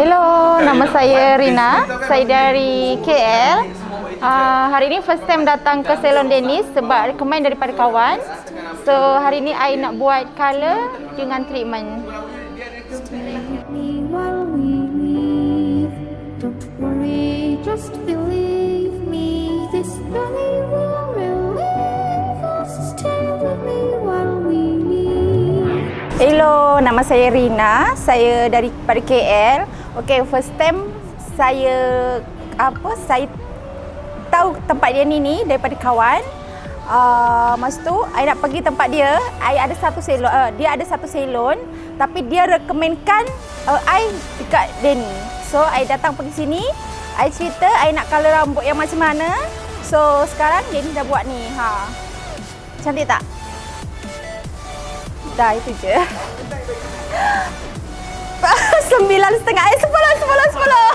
Hello, nama saya Rina. Saya dari KL. Uh, hari ini first time datang ke salon Dennis sebab recommend daripada kawan. So hari ini I nak buat color dengan treatment. me while we leave. Don't worry, just believe me. This journey will relieve us. Stay with me while we leave. Hello, nama saya Rina. Saya dari pada KL. Okay, first time saya apa saya tahu tempat dia ni ni daripada kawan. Uh, masa tu I nak pergi tempat dia I ada satu salon uh, Dia ada satu salon Tapi dia rekomenkan uh, I dekat dia ni So I datang pergi sini I cerita I nak color rambut yang macam mana So sekarang dia ni dah buat ni ha. Cantik tak? Dah itu je 9.5 eh 10 10 10